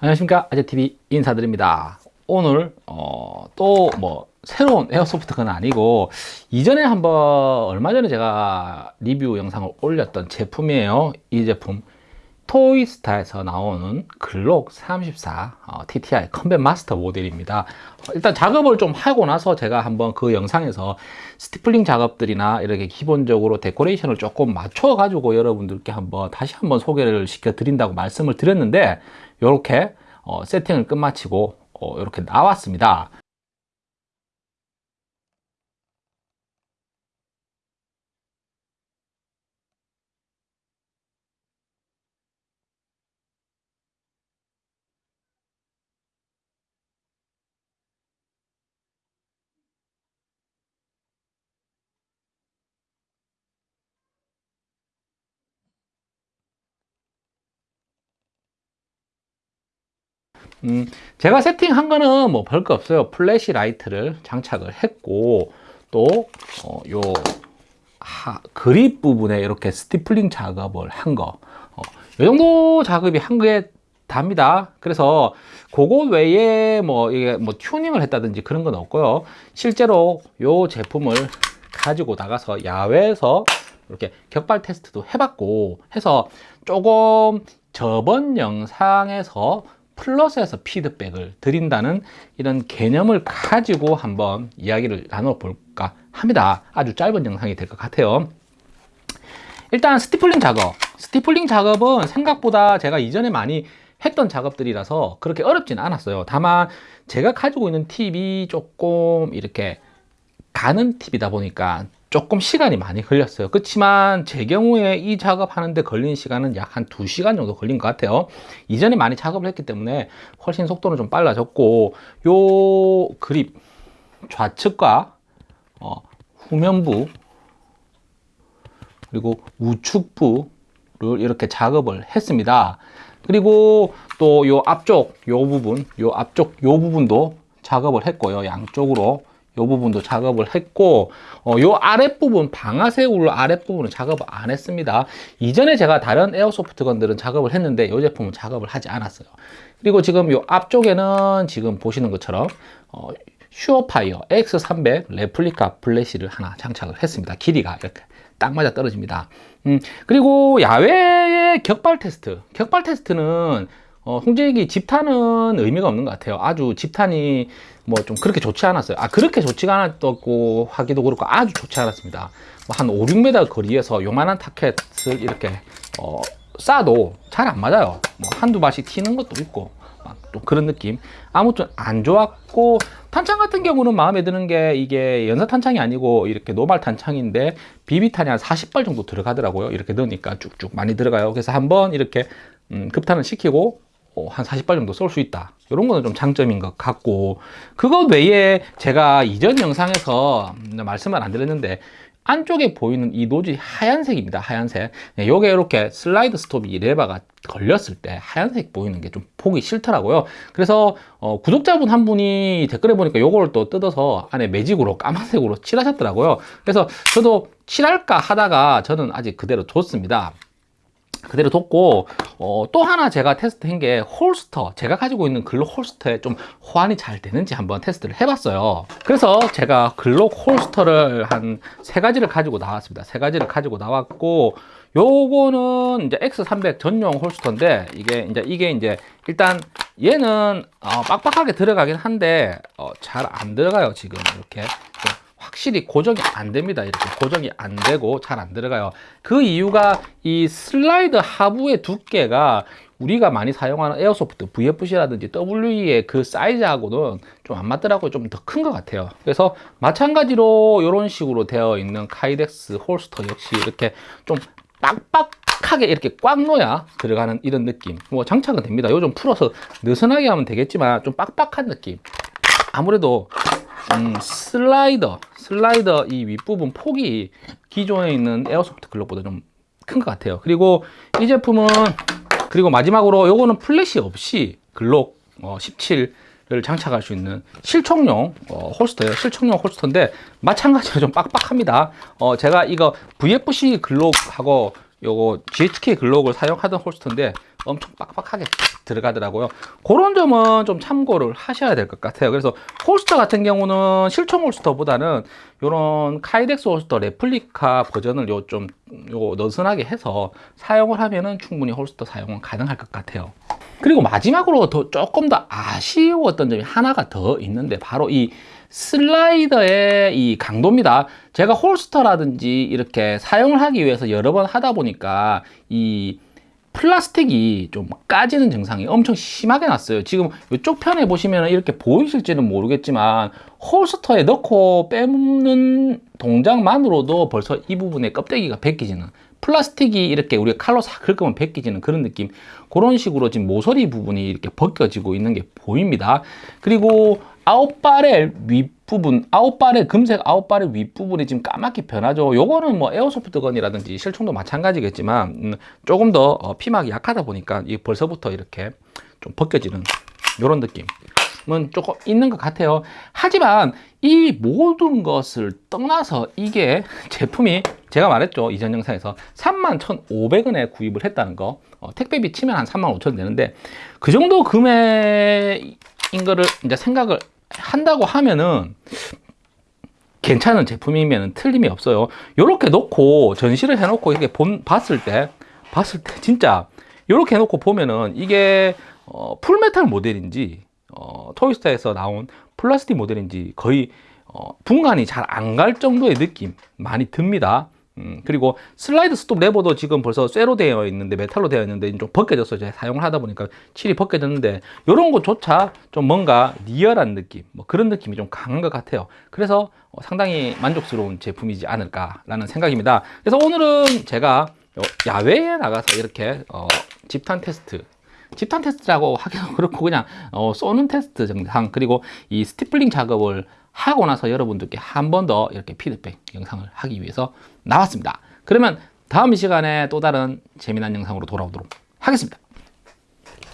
안녕하십니까? 아재TV 인사드립니다. 오늘 어, 또 뭐 새로운 airsoft gun 아니고 이전에 한번 얼마 전에 제가 리뷰 영상을 올렸던 제품이에요. 이 제품 토이스타에서 나오는 글록 34 어, TTI 컴뱃 마스터 모델입니다. 일단 작업을 좀 하고 나서 제가 한번 그 영상에서 stippling 작업들이나 이렇게 기본적으로 데코레이션을 조금 맞춰 가지고 여러분들께 한번 다시 한번 소개를 시켜 드린다고 말씀을 드렸는데 이렇게 어, 세팅을 끝마치고 어, 이렇게 나왔습니다 음, 제가 세팅한 거는 뭐 별거 없어요. flashlight를 장착을 했고 또요 어, 그립 부분에 이렇게 stippling 작업을 한거. 어, 이 정도 작업이 한 거에 답니다. 그래서 그거 외에 뭐 이게 뭐 튜닝을 했다든지 그런 건 없고요. 실제로 이 제품을 가지고 나가서 야외에서 이렇게 격발 테스트도 해봤고 해서 조금 저번 영상에서 플러스에서 피드백을 드린다는 이런 개념을 가지고 한번 이야기를 나눠볼까 합니다. 아주 짧은 영상이 될 것 같아요. 일단 스티플링 작업. 스티플링 작업은 생각보다 제가 이전에 많이 했던 작업들이라서 그렇게 어렵진 않았어요. 다만 제가 가지고 있는 팁이 조금 이렇게 가는 팁이다 보니까 조금 시간이 많이 걸렸어요. 그렇지만 제 경우에 이 작업하는데 걸린 시간은 약한 2시간 정도 걸린 것 같아요. 이전에 많이 작업을 했기 때문에 훨씬 속도는 좀 빨라졌고 요 그립 좌측과 어, 후면부 그리고 우측부를 이렇게 작업을 했습니다. 그리고 또 요 앞쪽 요 부분 요 앞쪽 요 부분도 작업을 했고요. 양쪽으로 이 부분도 작업을 했고 어, 요 아랫부분 방아쇠울로 아랫부분은 작업을 안 했습니다. 이전에 제가 다른 airsoft gun들은 작업을 했는데 이 제품은 작업을 하지 않았어요. 그리고 지금 요 앞쪽에는 지금 보시는 것처럼 어, 슈어파이어 X300 replica 플래시를 하나 장착을 했습니다. 길이가 이렇게 딱 맞아 떨어집니다. 음, 그리고 야외의 격발 테스트. 격발 테스트는 어, 홍제기 집탄은 의미가 없는 것 같아요. 아주 집탄이 뭐 좀 그렇게 좋지 않았어요. 아 그렇게 좋지가 않았고 하기도 그렇고 아주 좋지 않았습니다. 뭐 한 5, 6m 거리에서 요만한 타켓을 이렇게 어, 쏴도 잘 안 맞아요. 뭐 한두 발씩 튀는 것도 있고 또 그런 느낌. 아무튼 안 좋았고 탄창 같은 경우는 마음에 드는 게 이게 연사 탄창이 아니고 이렇게 노말 탄창인데 비비탄이 한 40발 정도 들어가더라고요. 이렇게 넣으니까 쭉쭉 많이 들어가요. 그래서 한번 이렇게 음, 급탄을 시키고 어, 한 40발 정도 쏠 수 있다. 이런 거는 좀 장점인 것 같고 그것 외에 제가 이전 영상에서 말씀을 안 드렸는데 안쪽에 보이는 이 노즐이 하얀색입니다 하얀색. 요게 네, 이렇게 slide stop이 레바가 걸렸을 때 하얀색 보이는 게 좀 보기 싫더라고요. 그래서 어, 구독자분 한 분이 댓글에 보니까 요걸 또 뜯어서 안에 매직으로 까만색으로 칠하셨더라고요. 그래서 저도 칠할까 하다가 저는 아직 그대로 뒀습니다. 그대로 뒀고 어, 또 하나 제가 테스트한 게 holster. 제가 가지고 있는 글록 holster에 좀 호환이 잘 되는지 한번 테스트를 해봤어요. 그래서 제가 글록 홀스터를 한 세 가지를 가지고 나왔습니다. 세 가지를 가지고 나왔고 요거는 이제 X300 전용 홀스터인데 이게 이제 이게 이제 일단 얘는 어, 빡빡하게 들어가긴 한데 어, 잘 안 들어가요 지금. 이렇게 확실히 고정이 안 됩니다. 이렇게 고정이 안 되고 잘 안 들어가요. 그 이유가 이 슬라이드 하부의 두께가 우리가 많이 사용하는 airsoft VFC라든지 WE의 그 사이즈하고는 좀 안 맞더라고요. 좀 더 큰 것 같아요. 그래서 마찬가지로 이런 식으로 되어 있는 Kydex holster 역시 이렇게 좀 빡빡하게 이렇게 꽉 넣어야 들어가는 이런 느낌. 뭐 장착은 됩니다. 요거 좀 풀어서 느슨하게 하면 되겠지만 좀 빡빡한 느낌. 아무래도 음, 슬라이더. 슬라이더 이 윗부분 폭이 기존에 있는 airsoft 글록보다 좀 큰 것 같아요. 그리고 이 제품은 그리고 마지막으로 요거는 플래시 없이 글록 어, 17을 장착할 수 있는 실총용 어, holster예요. 실총용 holster인데 마찬가지로 좀 빡빡합니다. 어, 제가 이거 VFC 글록하고 요거 GHK 글록을 사용하던 holster인데 엄청 빡빡하게 들어가더라고요. 그런 점은 좀 참고를 하셔야 될 것 같아요. 그래서 holster 같은 경우는 실총 holster보다는 이런 Kydex holster 레플리카 버전을 요 좀 요 느슨하게 해서 사용을 하면은 충분히 holster 사용은 가능할 것 같아요. 그리고 마지막으로 더 조금 더 아쉬웠던 점이 하나가 더 있는데 바로 이 슬라이더의 이 강도입니다. 제가 holster라든지 이렇게 사용을 하기 위해서 여러 번 하다 보니까 이 플라스틱이 좀 까지는 증상이 엄청 심하게 났어요. 지금 이쪽 편에 보시면 이렇게 보이실지는 모르겠지만 holster에 넣고 빼는 동작만으로도 벌써 이 부분에 껍데기가 벗기지는 플라스틱이 이렇게 우리가 칼로 싹 긁으면 벗기지는 그런 느낌 그런 식으로 지금 모서리 부분이 이렇게 벗겨지고 있는 게 보입니다. 그리고 out barrel 윗 부분, out barrel, 금색 out barrel 윗부분이 지금 까맣게 변하죠. 요거는 뭐 airsoft gun이라든지 실총도 마찬가지겠지만, 음, 조금 더 어, 피막이 약하다 보니까 이 벌써부터 이렇게 좀 벗겨지는 요런 느낌은 조금 있는 것 같아요. 하지만 이 모든 것을 떠나서 이게 제품이 제가 말했죠. 이전 영상에서 31,500원에 구입을 했다는 거. 어, 택배비 치면 한 35,000원 되는데 그 정도 금액인 거를 이제 생각을 한다고 하면은 괜찮은 제품이면 틀림이 없어요. 이렇게 놓고 전시를 해놓고 이렇게 본, 봤을 때, 봤을 때 진짜 이렇게 해놓고 보면은 이게 어, full metal 모델인지 어, 토이스타에서 나온 플라스틱 모델인지 거의 어, 분간이 잘 안 갈 정도의 느낌 많이 듭니다. 음, 그리고 슬라이드 스톱 레버도 지금 벌써 쇠로 되어 있는데 메탈로 되어 있는데 좀 벗겨져서 제가 사용을 하다 보니까 칠이 벗겨졌는데 이런 것조차 좀 뭔가 리얼한 느낌 뭐 그런 느낌이 좀 강한 것 같아요. 그래서 어, 상당히 만족스러운 제품이지 않을까 라는 생각입니다. 그래서 오늘은 제가 야외에 나가서 이렇게 어, 집탄 테스트 집탄 테스트라고 하기도 그렇고 그냥 어, 쏘는 테스트 정상 그리고 이 stippling 작업을 하고 나서 여러분들께 한 번 더 이렇게 피드백 영상을 하기 위해서 나왔습니다. 그러면 다음 시간에 또 다른 재미난 영상으로 돌아오도록 하겠습니다.